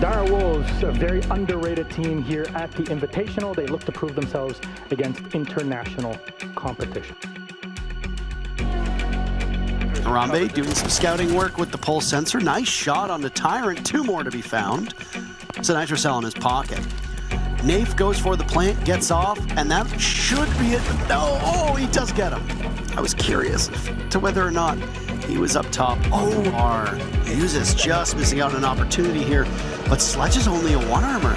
Dire Wolves, a very underrated team here at the Invitational. They look to prove themselves against international competition. Harambe doing some scouting work with the pulse sensor. Nice shot on the Tyrant. Two more to be found. It's a nitrocell in his pocket. Nafe goes for the plant, gets off, and that should be it. No, oh, he does get him. I was curious to whether or not he was up top. Oh, R. Uses just missing out on an opportunity here, but Sledge is only a one armor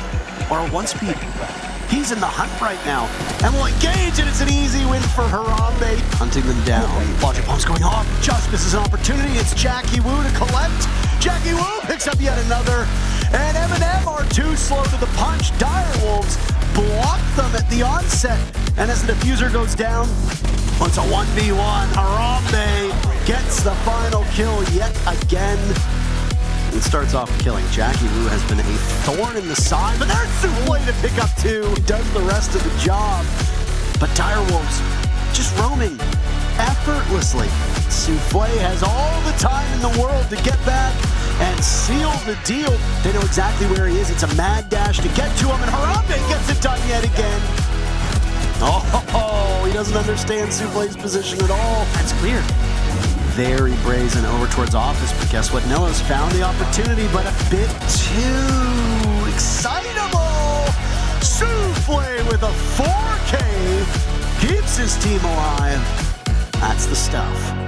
or a one speed. He's in the hunt right now and will engage, and it's an easy win for Harambe. Hunting them down. Logic Bomb's going off. Just misses an opportunity. It's Jackie Wu to collect. Jackie Wu picks up yet another. And M&M are too slow to the punch. Dire Wolves block them at the onset. And as the defuser goes down, it's a 1v1. Harambe gets the final kill yet again and starts off killing. Jackie Wu has been a thorn in the side, but there's Souffle to pick up two. He does the rest of the job. But Direwolves just roaming effortlessly. Souffle has all the time in the world to get back and seal the deal. They know exactly where he is. It's a mad dash to get to him, and Harambe gets Understand Souffle's position at all. That's clear very brazen over towards office, but guess what? Nello's found the opportunity, but a bit too excitable. Souffle with a 4K keeps his team alive. That's the stuff.